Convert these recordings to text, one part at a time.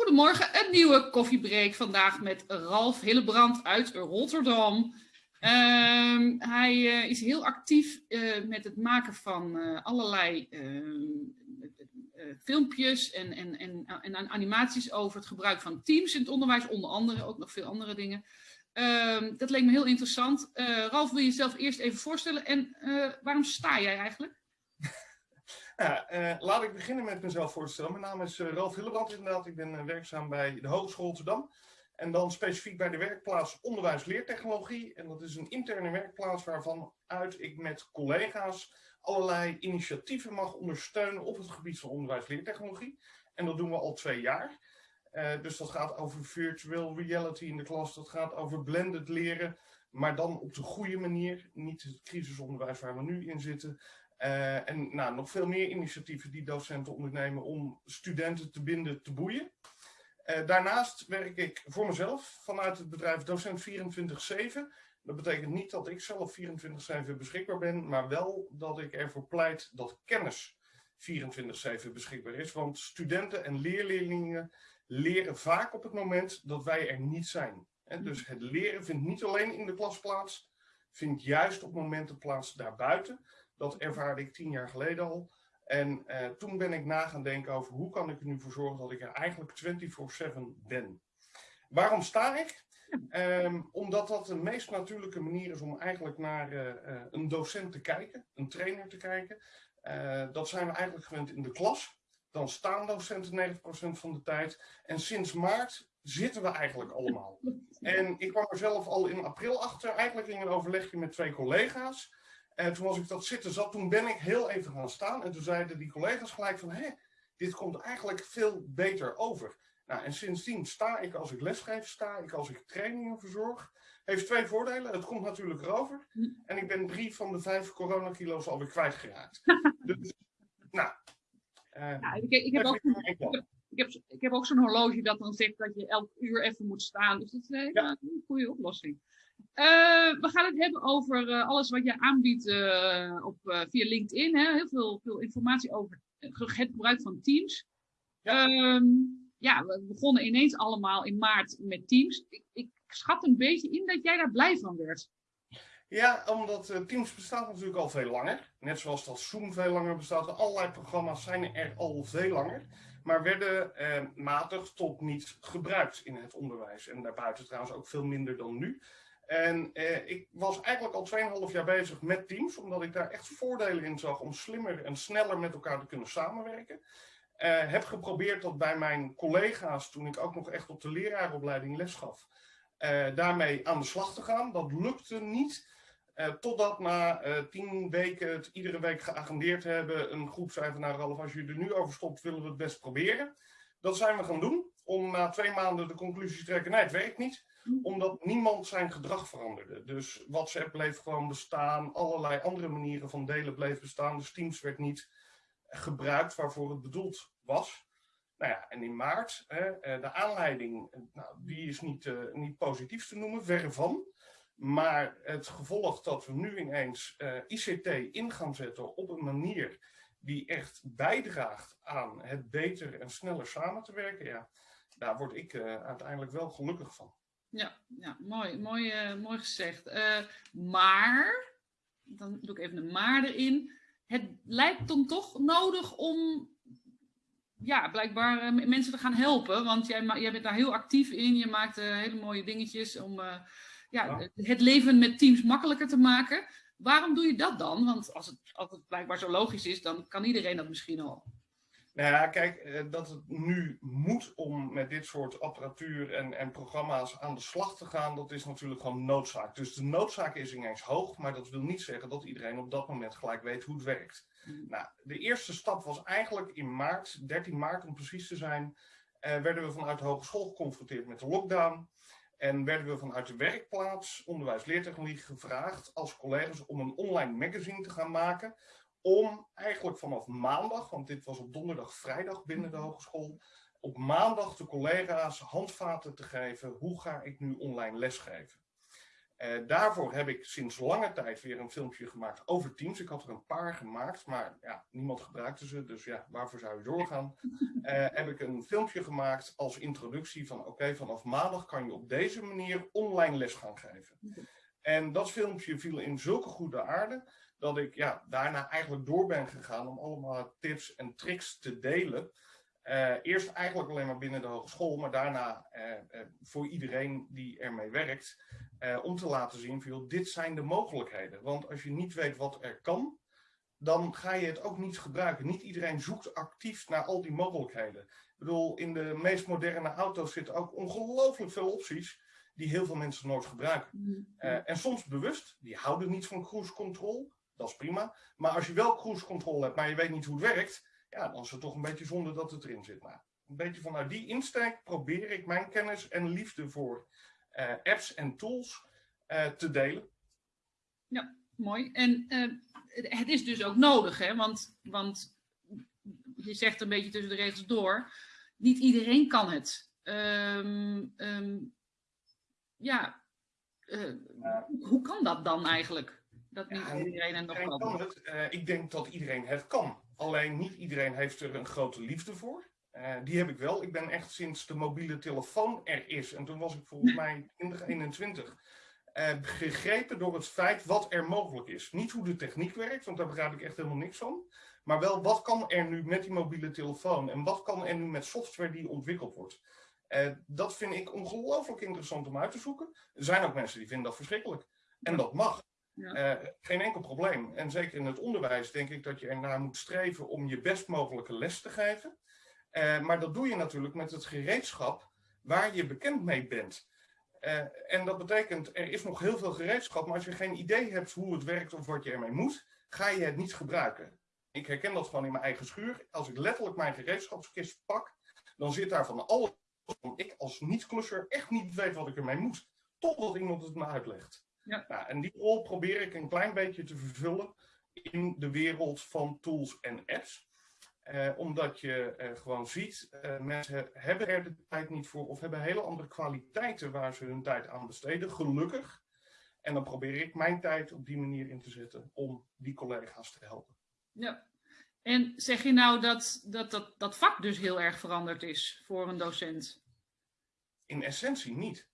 Goedemorgen, een nieuwe koffiebreak vandaag met Ralf Hillebrand uit Rotterdam. Ehm, hij uh, is heel actief uh, met het maken van uh, allerlei ehm, filmpjes en, en, en, en, animaties over het gebruik van Teams in het onderwijs, onder andere, ook nog veel andere dingen. Ehm, dat leek me heel interessant. Ralf, wil je jezelf eerst even voorstellen en waarom sta jij eigenlijk? Ja, uh, laat ik beginnen met mezelf voorstellen. Mijn naam is uh, Ralf Hillebrand inderdaad. Ik ben uh, werkzaam bij de Hogeschool Rotterdam. En dan specifiek bij de werkplaats Onderwijs Leertechnologie. En dat is een interne werkplaats waarvan uit ik met collega's allerlei initiatieven mag ondersteunen op het gebied van onderwijs leertechnologie. En dat doen we al twee jaar. dus dat gaat over virtual reality in de klas. Dat gaat over blended leren. Maar dan op de goede manier. Niet het crisisonderwijs waar we nu in zitten. Uh, en nou, nog veel meer initiatieven die docenten ondernemen om studenten te binden, te boeien. Uh, daarnaast werk ik voor mezelf vanuit het bedrijf Docent 24-7. Dat betekent niet dat ik zelf 24-7 beschikbaar ben, maar wel dat ik ervoor pleit dat kennis 24-7 beschikbaar is. Want studenten en leerleerlingen leren vaak op het moment dat wij er niet zijn. En dus het leren vindt niet alleen in de klas plaats, vindt juist op momenten plaats daarbuiten. Dat ervaarde ik tien jaar geleden al. En uh, toen ben ik na gaan denken over hoe kan ik er nu voor zorgen dat ik er eigenlijk 24-7 ben. Waarom sta ik? Um, omdat dat de meest natuurlijke manier is om eigenlijk naar uh, uh, een docent te kijken, een trainer te kijken. dat zijn we eigenlijk gewend in de klas. Dan staan docenten 90% van de tijd. En sinds maart zitten we eigenlijk allemaal. En ik kwam er zelf al in april achter, eigenlijk in een overlegje met twee collega's. En toen was ik dat zitten zat, toen ben ik heel even gaan staan. En toen zeiden die collega's gelijk van, hé, dit komt eigenlijk veel beter over. Nou, en sindsdien sta ik als ik lesgeef, sta ik als ik trainingen verzorg. Heeft twee voordelen. Het komt natuurlijk erover. En ik ben drie van de vijf coronakilo's alweer kwijtgeraakt. dus, nou. Ja, ik, ik, heb ook, ik, heb, ik heb ook zo'n horloge dat dan zegt dat je elk uur even moet staan. Dus dat is een, ja. een goede oplossing. Uh, we gaan het hebben over uh, alles wat je aanbiedt uh, op, via LinkedIn. Hè? Heel veel, veel informatie over het gebruik van Teams. Ja. Um, ja, we begonnen ineens allemaal in maart met Teams. Ik, ik, schat een beetje in dat jij daar blij van werd. Ja, omdat Teams bestaat natuurlijk al veel langer. Net zoals dat Zoom veel langer bestaat. Allerlei programma's zijn er al veel langer. Maar werden matig tot niet gebruikt in het onderwijs. En daarbuiten trouwens ook veel minder dan nu. En eh, ik was eigenlijk al 2,5 jaar bezig met Teams, omdat ik daar echt voordelen in zag om slimmer en sneller met elkaar te kunnen samenwerken. Uh, heb geprobeerd dat bij mijn collega's, toen ik ook nog echt op de leraaropleiding les gaf, uh, daarmee aan de slag te gaan. Dat lukte niet, uh, totdat na tien weken het iedere week geagendeerd hebben, een groep zei van nou Ralf, als je er nu over stopt, willen we het best proberen. Dat zijn we gaan doen, om na twee maanden de conclusie te trekken, nee het werkt niet omdat niemand zijn gedrag veranderde. Dus WhatsApp bleef gewoon bestaan, allerlei andere manieren van delen bleef bestaan. Dus Teams werd niet gebruikt waarvoor het bedoeld was. Nou ja, en in maart, hè, eh, de aanleiding, nou, die is niet, uh, niet positief te noemen, verre van. Maar het gevolg dat we nu ineens uh, ICT in gaan zetten op een manier die echt bijdraagt aan het beter en sneller samen te werken, ja, daar word ik uiteindelijk wel gelukkig van. Ja, ja mooi, mooi, uh, mooi gezegd. Uh, maar, dan doe ik even een maar erin. Het lijkt dan toch nodig om ja, blijkbaar uh, mensen te gaan helpen. Want jij, jij bent daar heel actief in. Je maakt hele mooie dingetjes om ja, ja, het leven met teams makkelijker te maken. Waarom doe je dat dan? Want als het, als het blijkbaar zo logisch is, dan kan iedereen dat misschien al. Nou ja, kijk, eh, dat het nu moet om met dit soort apparatuur en, en programma's aan de slag te gaan, dat is natuurlijk gewoon noodzaak. Dus de noodzaak is ineens hoog, maar dat wil niet zeggen dat iedereen op dat moment gelijk weet hoe het werkt. Mm. Nou, de eerste stap was eigenlijk in maart, 13 maart om precies te zijn, eh, werden we vanuit de hogeschool geconfronteerd met de lockdown. En werden we vanuit de werkplaats onderwijs leertechnologie gevraagd als collega's om een online magazine te gaan maken om eigenlijk vanaf maandag, want dit was op donderdag, vrijdag binnen de mhm. hogeschool, op maandag de collega's handvaten te geven, hoe ga ik nu online lesgeven. Uh, daarvoor heb ik sinds lange tijd weer een filmpje gemaakt over Teams. Ik had er een paar gemaakt, maar ja, niemand gebruikte ze. Dus ja, waarvoor zou je doorgaan? Uh, heb ik een filmpje gemaakt als introductie van... oké, vanaf maandag kan je op deze manier online les gaan geven. En dat filmpje viel in zulke goede aarde... dat ik ja, daarna eigenlijk door ben gegaan om allemaal tips en tricks te delen... Uh, eerst eigenlijk alleen maar binnen de hogeschool, maar daarna uh, uh, voor iedereen die ermee werkt, om te laten zien van, dit zijn de mogelijkheden. Want als je niet weet wat er kan, dan ga je het ook niet gebruiken. Niet iedereen zoekt actief naar al die mogelijkheden. Ik bedoel, in de meest moderne auto's zitten ook ongelooflijk veel opties die heel veel mensen nooit gebruiken. Mm-hmm. en soms bewust, die houden niet van cruise control, dat is prima. Maar als je wel cruise control hebt, maar je weet niet hoe het werkt, ja, dan is het toch een beetje zonde dat het erin zit. Nou, een beetje vanuit die insteek probeer ik mijn kennis en liefde voor uh, apps en tools uh, te delen. Ja, mooi. En uh, het is dus ook nodig, hè? Want, want je zegt een beetje tussen de regels door, niet iedereen kan het. Um, um, ja, hoe kan dat dan eigenlijk? Dat niet iedereen het nog kan. Het, ik denk dat iedereen het kan. Alleen niet iedereen heeft er een grote liefde voor. Uh, die heb ik wel. Ik ben echt sinds de mobiele telefoon er is, en toen was ik volgens mij 2021, uh, gegrepen door het feit wat er mogelijk is. Niet hoe de techniek werkt, want daar begrijp ik echt helemaal niks van. Maar wel wat kan er nu met die mobiele telefoon en wat kan er nu met software die ontwikkeld wordt. Uh, dat vind ik ongelooflijk interessant om uit te zoeken. Er zijn ook mensen die vinden dat verschrikkelijk. En dat mag. Uh, geen enkel probleem. En zeker in het onderwijs denk ik dat je ernaar moet streven om je best mogelijke les te geven. Uh, maar dat doe je natuurlijk met het gereedschap waar je bekend mee bent. Uh, en dat betekent, er is nog heel veel gereedschap, maar als je geen idee hebt hoe het werkt of wat je ermee moet, ga je het niet gebruiken. Ik herken dat gewoon in mijn eigen schuur. Als ik letterlijk mijn gereedschapskist pak, dan zit daar van alles ik als niet-klusser echt niet weet wat ik ermee moet. Totdat iemand het me uitlegt. Ja. Nou, en die rol probeer ik een klein beetje te vervullen in de wereld van tools en apps. Eh, omdat je eh, gewoon ziet, uh, mensen hebben er de tijd niet voor of hebben hele andere kwaliteiten waar ze hun tijd aan besteden, gelukkig. En dan probeer ik mijn tijd op die manier in te zetten om die collega's te helpen. Ja, en zeg je nou dat dat, dat dat vak dus heel erg veranderd is voor een docent? In essentie niet.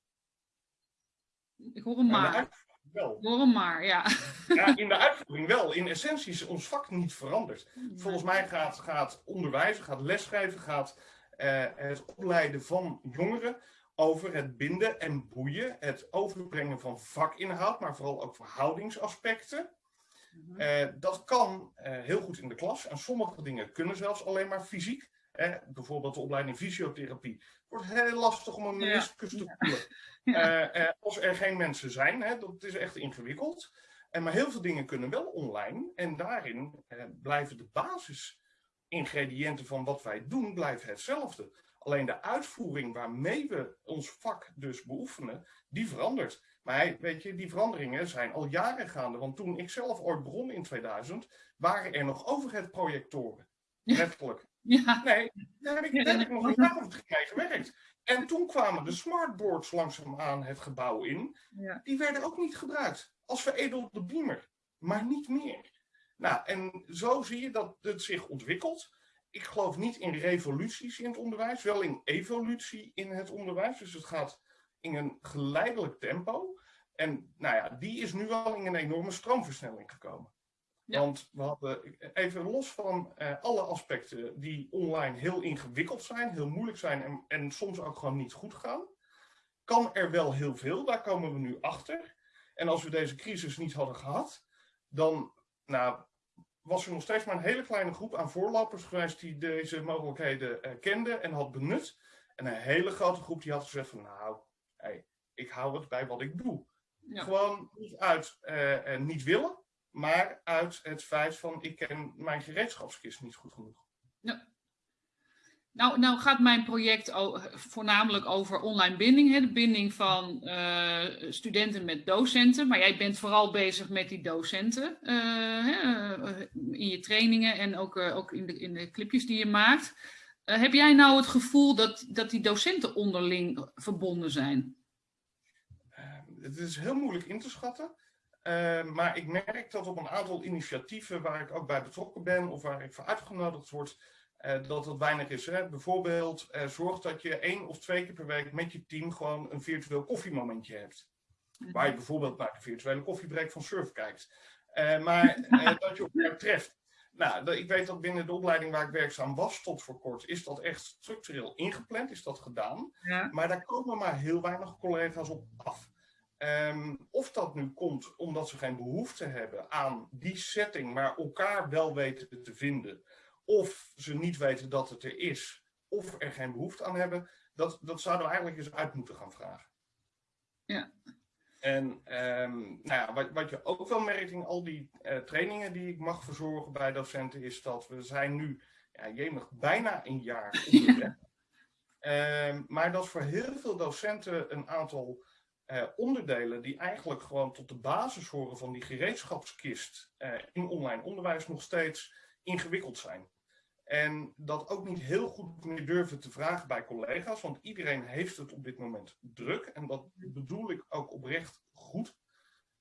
Ik hoor hem maar. Wel. Hoor hem maar, ja. ja. In de uitvoering wel. In essentie is ons vak niet veranderd. Volgens mij gaat, gaat onderwijzen, gaat lesgeven, gaat uh, het opleiden van jongeren over het binden en boeien, het overbrengen van vakinhoud, maar vooral ook verhoudingsaspecten. Uh, dat kan uh, heel goed in de klas en sommige dingen kunnen zelfs alleen maar fysiek. Eh, bijvoorbeeld de opleiding fysiotherapie. Het wordt heel lastig om een meniscus te voelen. Ja. Uh, uh, als er geen mensen zijn, hè, dat is echt ingewikkeld. En maar heel veel dingen kunnen wel online. En daarin blijven de basisingrediënten van wat wij doen, blijven hetzelfde. Alleen de uitvoering waarmee we ons vak dus beoefenen, die verandert. Maar weet je, die veranderingen zijn al jaren gaande. Want toen ik zelf ooit begon in 2000, waren er nog overheadprojectoren. Letterlijk. Ja. Nee, daar heb ik, daar heb ik nog een jaar of drie mee gewerkt. En toen kwamen de smartboards langzaamaan het gebouw in. Ja. Die werden ook niet gebruikt als veredelde beamer, maar niet meer. Nou, en zo zie je dat het zich ontwikkelt. Ik geloof niet in revoluties in het onderwijs, wel in evolutie in het onderwijs. Dus het gaat in een geleidelijk tempo. En nou ja, die is nu wel in een enorme stroomversnelling gekomen. Want we hadden, even los van uh, alle aspecten die online heel ingewikkeld zijn, heel moeilijk zijn en, en soms ook gewoon niet goed gaan, kan er wel heel veel. Daar komen we nu achter. En als we deze crisis niet hadden gehad, dan nou, was er nog steeds maar een hele kleine groep aan voorlopers geweest die deze mogelijkheden uh, kende en had benut. En een hele grote groep die had gezegd van nou, hey, ik hou het bij wat ik doe. Ja. Gewoon niet uit uh, niet willen, maar uit het feit van ik ken mijn gereedschapskist niet goed genoeg. Ja. Nou, nou gaat mijn project voornamelijk over online binding, hè, de binding van uh, studenten met docenten. Maar jij bent vooral bezig met die docenten uh, in je trainingen en ook, uh, ook in, de, in de clipjes die je maakt. heb jij nou het gevoel dat, dat die docenten onderling verbonden zijn? het is heel moeilijk in te schatten. Uh, maar ik merk dat op een aantal initiatieven waar ik ook bij betrokken ben of waar ik voor uitgenodigd word, uh, dat het weinig is. Hè? Bijvoorbeeld, uh, zorg dat je één of twee keer per week met je team gewoon een virtueel koffiemomentje hebt. Waar je bijvoorbeeld naar de virtuele koffiebreak van Surf kijkt. maar dat je elkaar treft. Nou, ik weet dat binnen de opleiding waar ik werkzaam was tot voor kort, is dat echt structureel ingepland, is dat gedaan. Ja. Maar daar komen maar heel weinig collega's op af. Um, of dat nu komt omdat ze geen behoefte hebben aan die setting, maar elkaar wel weten te vinden. Of ze niet weten dat het er is, of er geen behoefte aan hebben. Dat, dat zouden we eigenlijk eens uit moeten gaan vragen. Ja. En um, nou ja, wat, wat, je ook wel merkt in al die uh, trainingen die ik mag verzorgen bij docenten, is dat we zijn nu, ja, jemig, bijna een jaar onderweg. Ja. Um, maar dat voor heel veel docenten een aantal uh, onderdelen die eigenlijk gewoon tot de basis horen van die gereedschapskist uh, in online onderwijs nog steeds ingewikkeld zijn. En dat ook niet heel goed meer durven te vragen bij collega's, want iedereen heeft het op dit moment druk. En dat bedoel ik ook oprecht goed.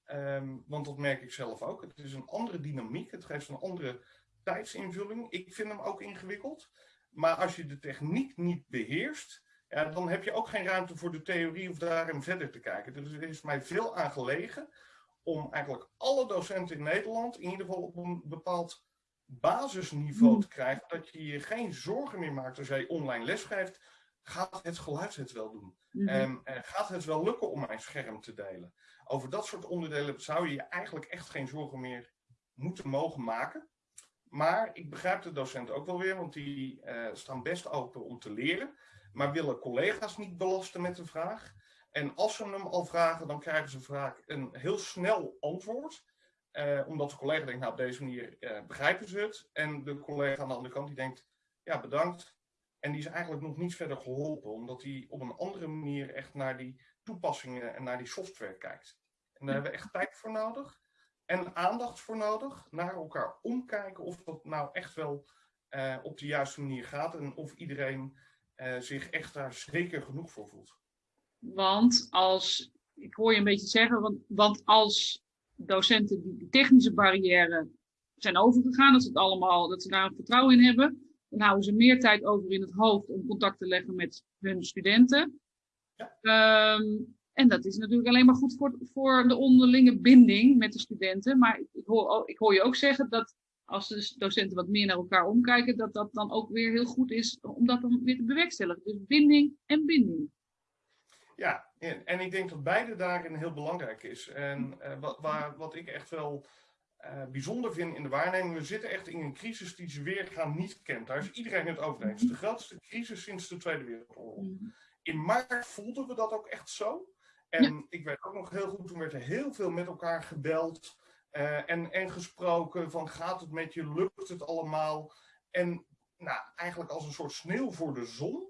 Um, want dat merk ik zelf ook. Het is een andere dynamiek, het geeft een andere tijdsinvulling. Ik vind hem ook ingewikkeld. Maar als je de techniek niet beheerst, ja, dan heb je ook geen ruimte voor de theorie of daarin verder te kijken. Dus er is mij veel aan gelegen om eigenlijk alle docenten in Nederland in ieder geval op een bepaald basisniveau hmm. te krijgen. Dat je je geen zorgen meer maakt als jij online lesgeeft. Gaat het geluid het wel doen? Mm -hmm. um, gaat het wel lukken om mijn scherm te delen? Over dat soort onderdelen zou je je eigenlijk echt geen zorgen meer moeten mogen maken. Maar ik begrijp de docenten ook wel weer, want die uh, staan best open om te leren maar willen collega's niet belasten met de vraag. En als ze hem al vragen, dan krijgen ze vaak een heel snel antwoord. Eh, omdat de collega denkt, nou op deze manier eh, begrijpen ze het. En de collega aan de andere kant die denkt, ja bedankt. En die is eigenlijk nog niet verder geholpen, omdat hij op een andere manier echt naar die toepassingen en naar die software kijkt. En daar hebben we echt tijd voor nodig. En aandacht voor nodig, naar elkaar omkijken of dat nou echt wel uh, op de juiste manier gaat. En of iedereen uh, zich echt daar zeker genoeg voor voelt. Want als, ik hoor je een beetje zeggen, want, want als docenten die de technische barrière zijn overgegaan, dat ze het allemaal, dat ze daar vertrouwen in hebben, dan houden ze meer tijd over in het hoofd om contact te leggen met hun studenten. Ja. Um, en dat is natuurlijk alleen maar goed voor, voor de onderlinge binding met de studenten. Maar ik hoor, ik hoor je ook zeggen dat als de docenten wat meer naar elkaar omkijken, dat dat dan ook weer heel goed is om dat dan weer te bewerkstelligen. Dus binding en binding. Ja, en ik denk dat beide daarin heel belangrijk is. En uh, wat, waar, wat ik echt wel uh, bijzonder vind in de waarneming, we zitten echt in een crisis die ze weer gaan niet kent. Daar is iedereen het over eens. De grootste crisis sinds de Tweede Wereldoorlog. Mm. In maart voelden we dat ook echt zo. En ja. ik weet ook nog heel goed, toen werd er heel veel met elkaar gebeld. Uh, en, en gesproken van gaat het met je, lukt het allemaal? En nou, eigenlijk als een soort sneeuw voor de zon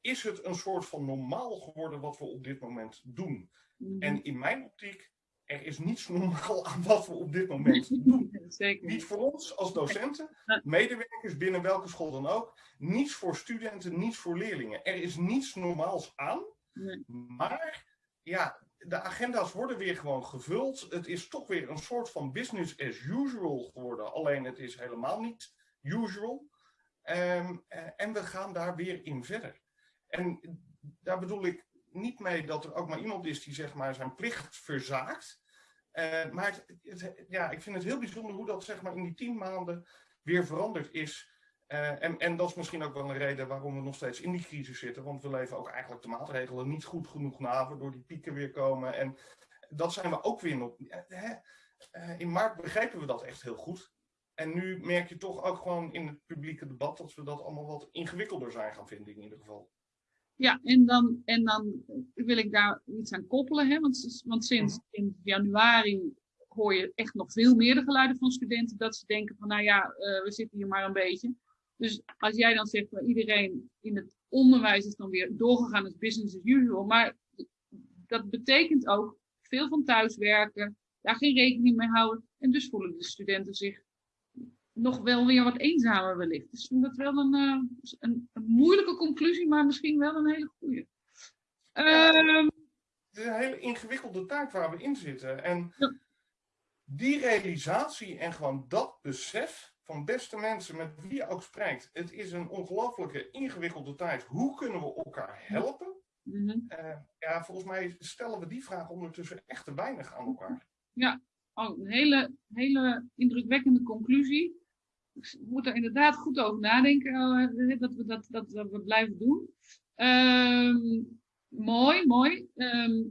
is het een soort van normaal geworden wat we op dit moment doen. Mm -hmm. En in mijn optiek, er is niets normaal aan wat we op dit moment doen. Zeker. Niet voor ons als docenten, medewerkers binnen welke school dan ook. Niets voor studenten, niets voor leerlingen. Er is niets normaals aan. Nee. Maar ja, de agenda's worden weer gewoon gevuld. Het is toch weer een soort van business as usual geworden. Alleen het is helemaal niet usual. Um, en we gaan daar weer in verder. En daar bedoel ik niet mee dat er ook maar iemand is die zeg maar zijn plicht verzaakt. Uh, maar het, ja, ik vind het heel bijzonder hoe dat zeg maar in die tien maanden weer veranderd is. Uh, en, en dat is misschien ook wel een reden waarom we nog steeds in die crisis zitten. Want we leven ook eigenlijk de maatregelen niet goed genoeg na, waardoor die pieken weer komen. En dat zijn we ook weer nog. Hè? Uh, in maart begrepen we dat echt heel goed. En nu merk je toch ook gewoon in het publieke debat dat we dat allemaal wat ingewikkelder zijn gaan vinden in ieder geval. Ja, en dan, en dan wil ik daar iets aan koppelen. Hè? Want, want sinds mm. in januari hoor je echt nog veel meer de geluiden van studenten dat ze denken van nou ja, uh, we zitten hier maar een beetje. Dus als jij dan zegt, dat iedereen in het onderwijs is dan weer doorgegaan als business as usual. Maar dat betekent ook veel van thuiswerken, daar geen rekening mee houden. En dus voelen de studenten zich nog wel weer wat eenzamer wellicht. Dus ik vind dat wel een, uh, een, een, moeilijke conclusie, maar misschien wel een hele goede. Um, het is een hele ingewikkelde tijd waar we in zitten. En Ja. die realisatie en gewoon dat besef van beste mensen met wie je ook spreekt. Het is een ongelooflijke ingewikkelde tijd. Hoe kunnen we elkaar helpen? Mhm. Eh, ja, volgens mij stellen we die vraag ondertussen echt te weinig aan elkaar. Oh, een hele, hele indrukwekkende conclusie. Ik moet er inderdaad goed over nadenken eh, dat, we dat, dat, dat we blijven doen. Ehm, mooi, mooi. Ehm,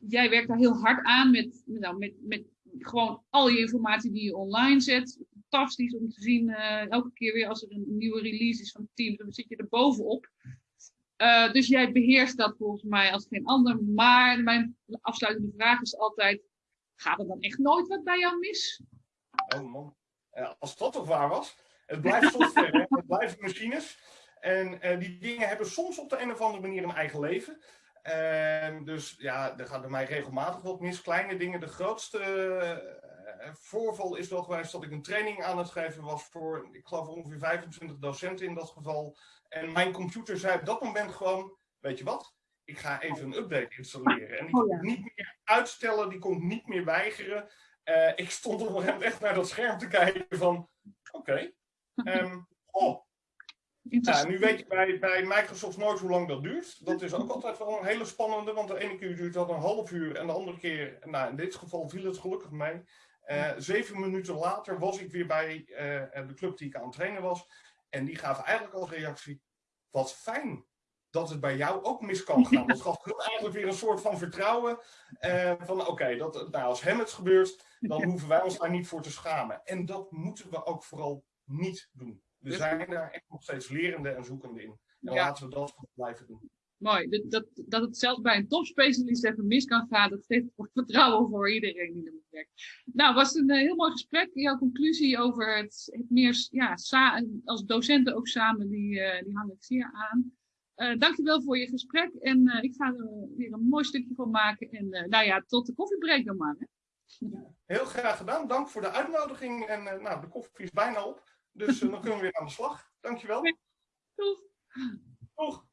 jij werkt daar heel hard aan met, nou, met, met gewoon al je informatie die je online zet. Fantastisch om te zien, eh, elke keer weer als er een nieuwe release is van Teams, dan zit je er bovenop. Eh, dus jij beheerst dat volgens mij als geen ander. Maar mijn afsluitende vraag is altijd, gaat er dan echt nooit wat bij jou mis? Oh man, Eh, als dat toch waar was. Het blijft software, hè? het blijven machines. En die dingen hebben soms op de een of andere manier een eigen leven. Ehm, dus ja, er gaat bij mij regelmatig wat mis. Kleine dingen. De grootste eh, voorval is wel geweest dat ik een training aan het geven was voor, ik geloof ongeveer 25 docenten in dat geval. En mijn computer zei op dat moment gewoon, weet je wat? Ik ga even een update installeren. En die Oh, kon ik niet meer uitstellen, die kon ik niet meer weigeren. Eh, ik stond op een echt naar dat scherm te kijken van, oké. ehm, oh, ja, Interessant. nu weet je bij, bij Microsoft nooit hoe lang dat duurt. Dat is ook altijd wel een hele spannende, want de ene keer duurt dat een half uur en de andere keer, nou in dit geval viel het gelukkig mee. Eh, zeven minuten later was ik weer bij eh, de club die ik aan het trainen was. En die gaven eigenlijk als reactie, wat fijn dat het bij jou ook mis kan gaan. Dat gaf hun eigenlijk weer een soort van vertrouwen. eh, van oké, dat nou, als hem het gebeurt, dan hoeven wij ons daar niet voor te schamen. En dat moeten we ook vooral niet doen. We Dus- zijn daar echt nog steeds lerende en zoekende in. En Ja. laten we dat blijven doen. Mooi. Dat, dat, dat het zelfs bij een topspecialist even mis kan gaan, dat geeft vertrouwen voor iedereen die ermee werkt. Nou, was een eh, heel mooi gesprek. Jouw conclusie over het, het meer, ja, als docenten ook samen, die, eh, die hang ik zeer aan. Eh dankjewel voor je gesprek en ik ga er weer een mooi stukje van maken. En nou ja, tot de koffiebreak dan maar. Hè? Heel graag gedaan. Dank voor de uitnodiging. En nou, de koffie is bijna op. Dus eh, dan kunnen we weer aan de slag. Dankjewel. Doeg! Doeg.